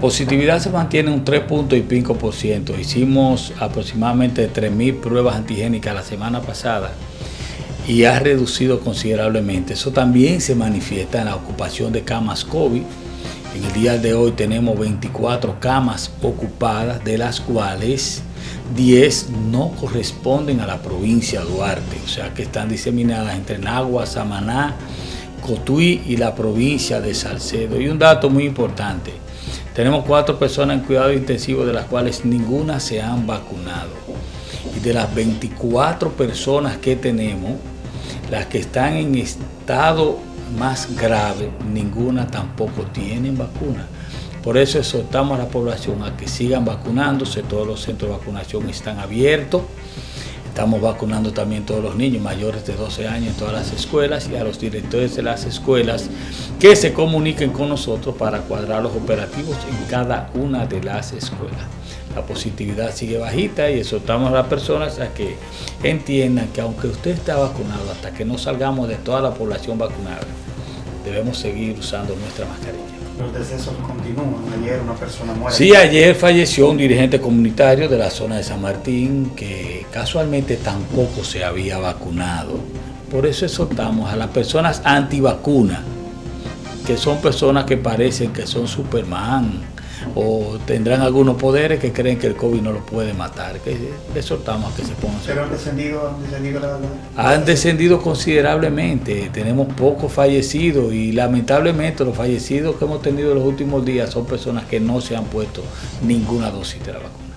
Positividad se mantiene un 3.5%. Hicimos aproximadamente 3.000 pruebas antigénicas la semana pasada y ha reducido considerablemente. Eso también se manifiesta en la ocupación de camas COVID. En el día de hoy tenemos 24 camas ocupadas, de las cuales 10 no corresponden a la provincia de Duarte, o sea que están diseminadas entre Nagua, Samaná, Cotuí y la provincia de Salcedo. Y un dato muy importante, tenemos cuatro personas en cuidado intensivo de las cuales ninguna se han vacunado. Y de las 24 personas que tenemos, las que están en estado más grave, ninguna tampoco tienen vacuna. Por eso exhortamos a la población a que sigan vacunándose, todos los centros de vacunación están abiertos. Estamos vacunando también todos los niños mayores de 12 años en todas las escuelas y a los directores de las escuelas que se comuniquen con nosotros para cuadrar los operativos en cada una de las escuelas. La positividad sigue bajita y exhortamos a las personas a que entiendan que aunque usted está vacunado, hasta que no salgamos de toda la población vacunada, debemos seguir usando nuestra mascarilla. Los decesos continúan. Ayer una persona muere. Sí, ayer falleció un dirigente comunitario de la zona de San Martín que casualmente tampoco se había vacunado. Por eso exhortamos a las personas antivacunas, que son personas que parecen que son Superman, o tendrán algunos poderes que creen que el COVID no lo puede matar, que exhortamos a que se pongan. ¿Pero han descendido, han descendido la, la... Han descendido considerablemente, tenemos pocos fallecidos y lamentablemente los fallecidos que hemos tenido en los últimos días son personas que no se han puesto ninguna dosis de la vacuna.